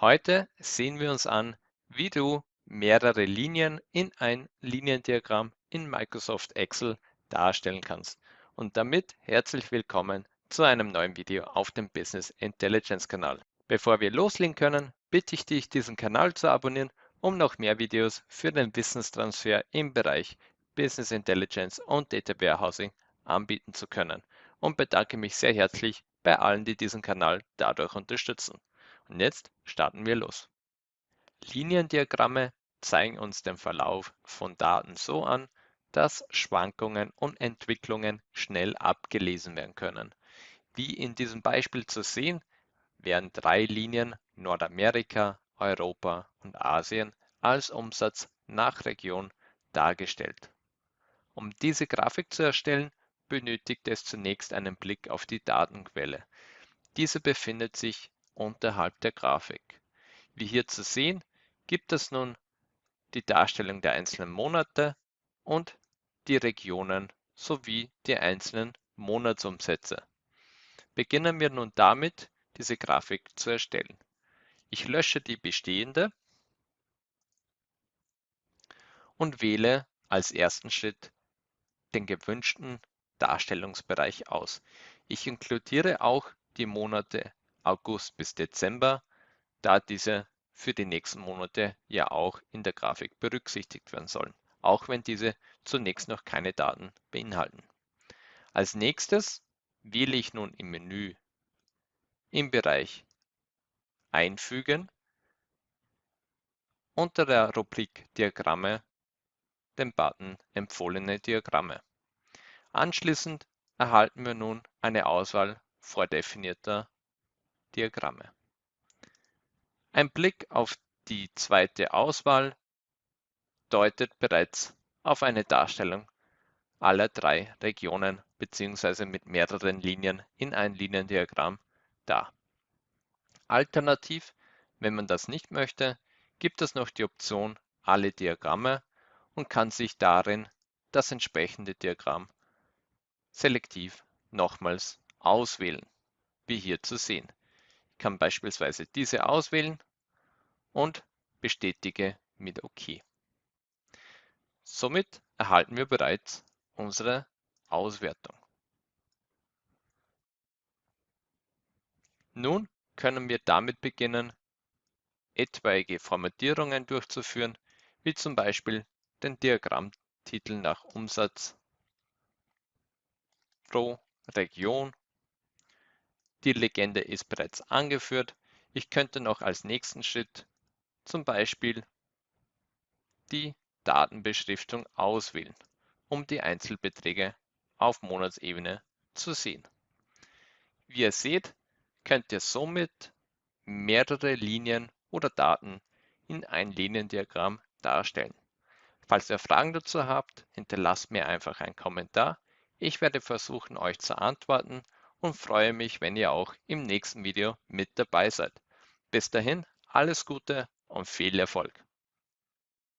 Heute sehen wir uns an, wie du mehrere Linien in ein Liniendiagramm in Microsoft Excel darstellen kannst. Und damit herzlich willkommen zu einem neuen Video auf dem Business Intelligence Kanal. Bevor wir loslegen können, bitte ich dich, diesen Kanal zu abonnieren, um noch mehr Videos für den Wissenstransfer im Bereich Business Intelligence und Data Warehousing anbieten zu können. Und bedanke mich sehr herzlich bei allen, die diesen Kanal dadurch unterstützen. Und jetzt starten wir los. Liniendiagramme zeigen uns den Verlauf von Daten so an, dass Schwankungen und Entwicklungen schnell abgelesen werden können. Wie in diesem Beispiel zu sehen, werden drei Linien Nordamerika, Europa und Asien als Umsatz nach Region dargestellt. Um diese Grafik zu erstellen, benötigt es zunächst einen Blick auf die Datenquelle. Diese befindet sich unterhalb der Grafik. Wie hier zu sehen, gibt es nun die Darstellung der einzelnen Monate und die Regionen sowie die einzelnen Monatsumsätze. Beginnen wir nun damit, diese Grafik zu erstellen. Ich lösche die bestehende und wähle als ersten Schritt den gewünschten Darstellungsbereich aus. Ich inkludiere auch die Monate August bis Dezember, da diese für die nächsten Monate ja auch in der Grafik berücksichtigt werden sollen, auch wenn diese zunächst noch keine Daten beinhalten. Als nächstes wähle ich nun im Menü im Bereich Einfügen unter der Rubrik Diagramme den Button Empfohlene Diagramme. Anschließend erhalten wir nun eine Auswahl vordefinierter Diagramme. Ein Blick auf die zweite Auswahl deutet bereits auf eine Darstellung aller drei Regionen bzw. mit mehreren Linien in ein Liniendiagramm dar. Alternativ, wenn man das nicht möchte, gibt es noch die Option Alle Diagramme und kann sich darin das entsprechende Diagramm selektiv nochmals auswählen, wie hier zu sehen kann beispielsweise diese auswählen und bestätige mit OK. Somit erhalten wir bereits unsere Auswertung. Nun können wir damit beginnen, etwaige Formatierungen durchzuführen, wie zum Beispiel den Diagrammtitel nach Umsatz pro Region die Legende ist bereits angeführt. Ich könnte noch als nächsten Schritt zum Beispiel die Datenbeschriftung auswählen, um die Einzelbeträge auf Monatsebene zu sehen. Wie ihr seht, könnt ihr somit mehrere Linien oder Daten in ein Liniendiagramm darstellen. Falls ihr Fragen dazu habt, hinterlasst mir einfach einen Kommentar. Ich werde versuchen, euch zu antworten und freue mich, wenn ihr auch im nächsten Video mit dabei seid. Bis dahin, alles Gute und viel Erfolg.